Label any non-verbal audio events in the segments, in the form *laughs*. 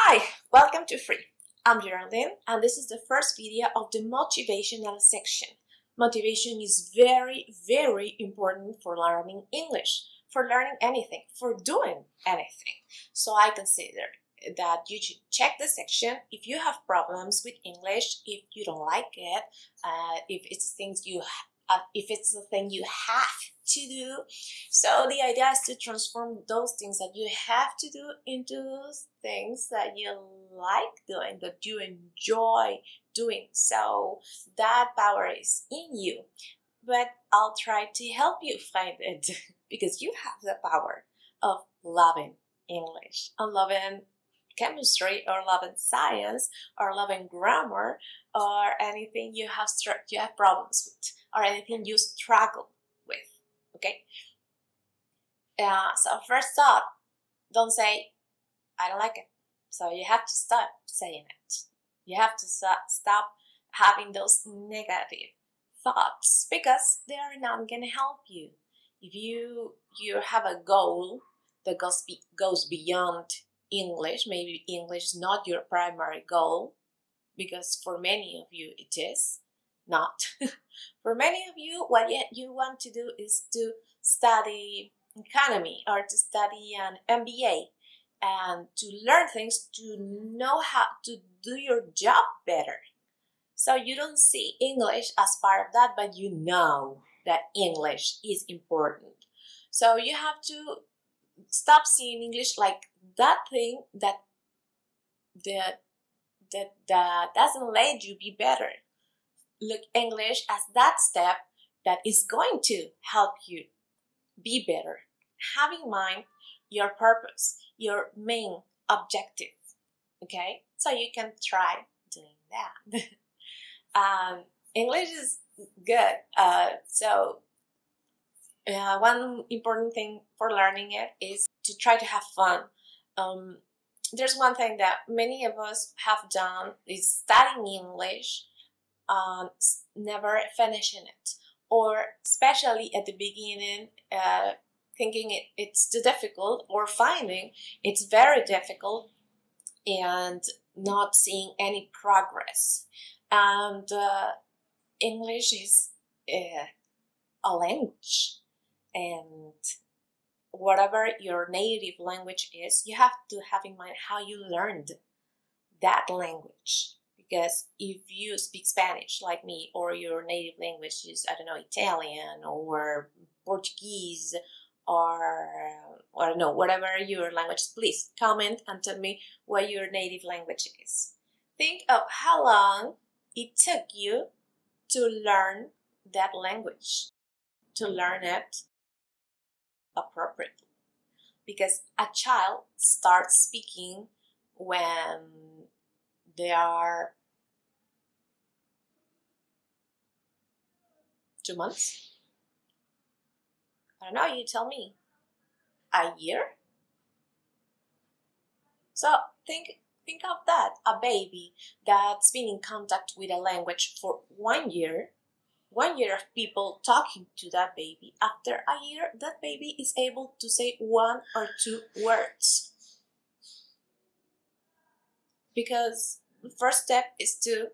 Hi, welcome to Free. I'm Geraldine and this is the first video of the motivational section. Motivation is very, very important for learning English, for learning anything, for doing anything. So I consider that you should check the section if you have problems with English, if you don't like it, uh, if it's things you, uh, if it's a thing you have to do. So the idea is to transform those things that you have to do into things that you like doing, that you enjoy doing. So that power is in you. But I'll try to help you find it *laughs* because you have the power of loving English, of loving chemistry or love loving science or love loving grammar or anything you have you have problems with or anything you struggle with. Okay. Uh, so first thought, don't say, I don't like it. So you have to stop saying it. You have to stop having those negative thoughts because they are not going to help you. If you you have a goal that goes be, goes beyond English, maybe English is not your primary goal because for many of you it is not. *laughs* For many of you, what you want to do is to study economy or to study an MBA and to learn things to know how to do your job better. So you don't see English as part of that, but you know that English is important. So you have to stop seeing English like that thing that that that, that doesn't let you be better look English as that step that is going to help you be better. Have in mind your purpose, your main objective. Okay, so you can try doing that. *laughs* um, English is good. Uh, so uh, one important thing for learning it is to try to have fun. Um, there's one thing that many of us have done is studying English um, never finishing it. Or especially at the beginning uh, thinking it, it's too difficult or finding it's very difficult and not seeing any progress. And uh, english is uh, a language. And whatever your native language is you have to have in mind how you learned that language because if you speak Spanish like me, or your native language is, I don't know, Italian or Portuguese or, I don't know, whatever your language is, please comment and tell me what your native language is. Think of how long it took you to learn that language, to learn it appropriately. Because a child starts speaking when they are Two months? I don't know, you tell me. A year? So think think of that. A baby that's been in contact with a language for one year, one year of people talking to that baby. After a year, that baby is able to say one or two words. Because the first step is to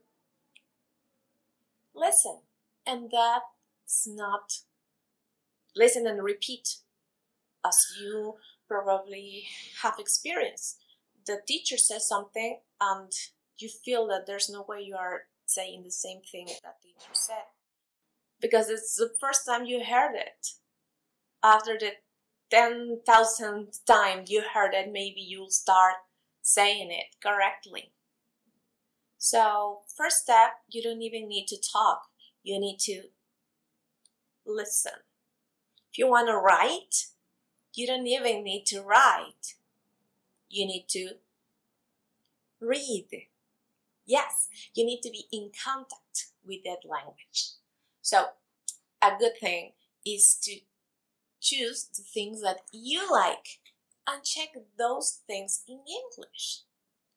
listen. And that's not listen and repeat as you probably have experienced. The teacher says something and you feel that there's no way you are saying the same thing that the teacher said because it's the first time you heard it. After the 10,000th time you heard it, maybe you'll start saying it correctly. So, first step, you don't even need to talk. You need to listen. If you want to write, you don't even need to write. You need to read. Yes, you need to be in contact with that language. So, a good thing is to choose the things that you like and check those things in English.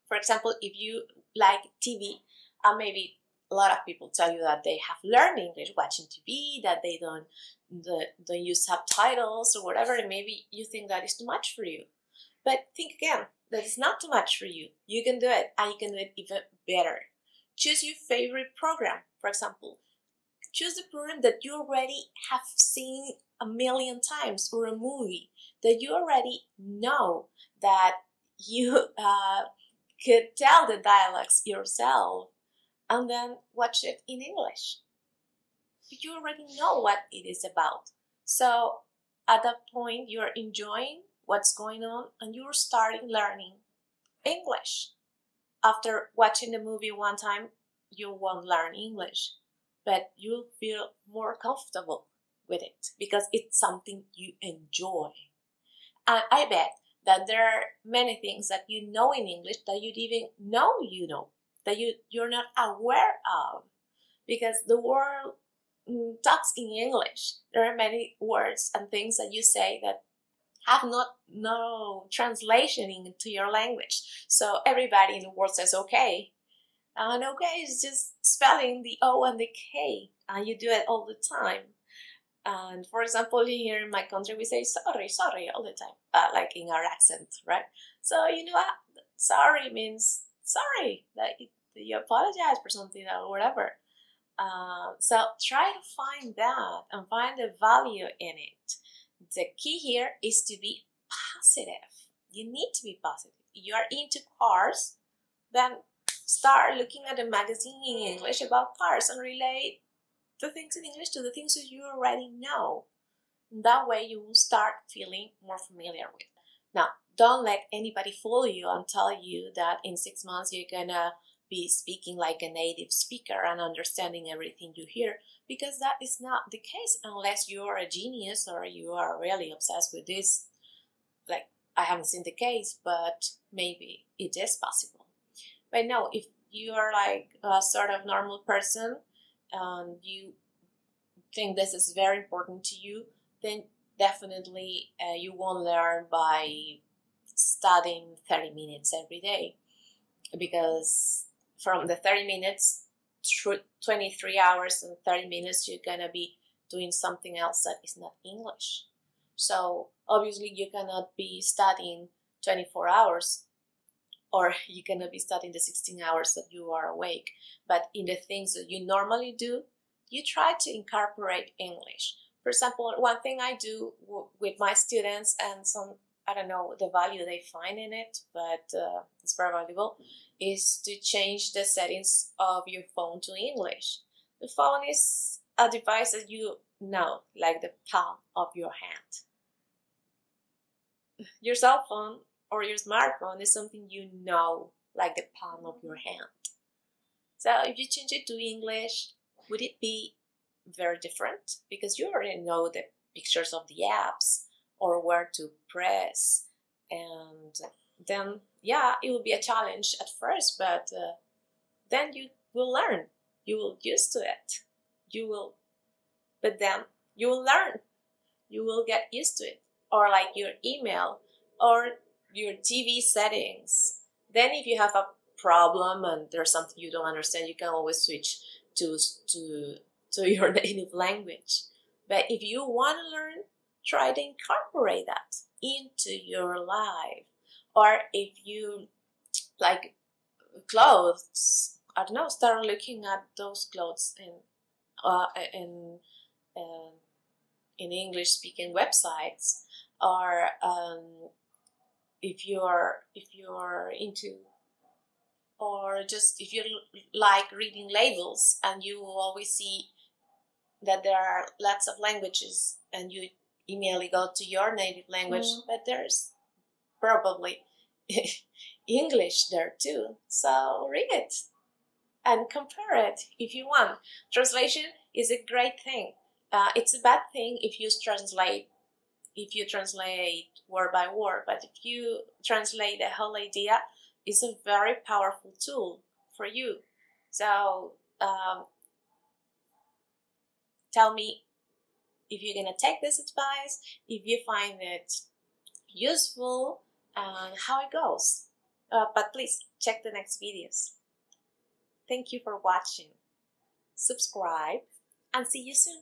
For example, if you like TV, and maybe a lot of people tell you that they have learned English watching TV, that they don't don't use subtitles or whatever, and maybe you think that is too much for you. But think again, that is not too much for you. You can do it and you can do it even better. Choose your favorite program, for example. Choose the program that you already have seen a million times or a movie that you already know that you *laughs* uh, could tell the dialects yourself and then watch it in English. You already know what it is about. So at that point, you're enjoying what's going on and you're starting learning English. After watching the movie one time, you won't learn English, but you'll feel more comfortable with it because it's something you enjoy. And I bet that there are many things that you know in English that you even know you know, that you, you're not aware of because the world mm, talks in English. There are many words and things that you say that have not no translation into your language. So everybody in the world says okay. And okay it's just spelling the O and the K. And you do it all the time. And for example, here in my country, we say sorry, sorry all the time, uh, like in our accent, right? So, you know what? Sorry means sorry, that you apologize for something or whatever. Uh, so try to find that and find the value in it. The key here is to be positive. You need to be positive. You are into cars, then start looking at a magazine in English about cars and relate the things in English to the things that you already know. That way you will start feeling more familiar with. Now, don't let anybody fool you and tell you that in six months you're gonna be speaking like a native speaker and understanding everything you hear because that is not the case unless you are a genius or you are really obsessed with this. Like, I haven't seen the case, but maybe it is possible. But no, if you are like a sort of normal person and you think this is very important to you, then definitely uh, you won't learn by studying 30 minutes every day. Because from the 30 minutes through 23 hours and 30 minutes you're gonna be doing something else that is not english. So obviously you cannot be studying 24 hours or you're gonna be studying the 16 hours that you are awake but in the things that you normally do you try to incorporate english for example one thing i do w- with my students and some i don't know the value they find in it but uh, it's very valuable is to change the settings of your phone to English. The phone is a device that you know, like the palm of your hand. Your cell phone or your smartphone is something you know, like the palm of your hand. So if you change it to English, would it be very different? Because you already know the pictures of the apps or where to press and then yeah, it will be a challenge at first, but uh, then you will learn. You will used to it. You will, but then you will learn. You will get used to it. Or like your email or your TV settings. Then if you have a problem and there's something you don't understand, you can always switch to to to *laughs* your native language. But if you want to learn, try to incorporate that into your life or if you like clothes i don't know start looking at those clothes in uh, in uh, in english speaking websites or um, if you're if you're into or just if you like reading labels and you always see that there are lots of languages and you immediately go to your native language mm. but there's probably *laughs* English there too. So read it and compare it if you want. Translation is a great thing. Uh, it's a bad thing if you translate if you translate word by word, but if you translate the whole idea, it's a very powerful tool for you. So um, tell me if you're gonna take this advice, if you find it useful, and how it goes. Uh, but please check the next videos. Thank you for watching. Subscribe and see you soon.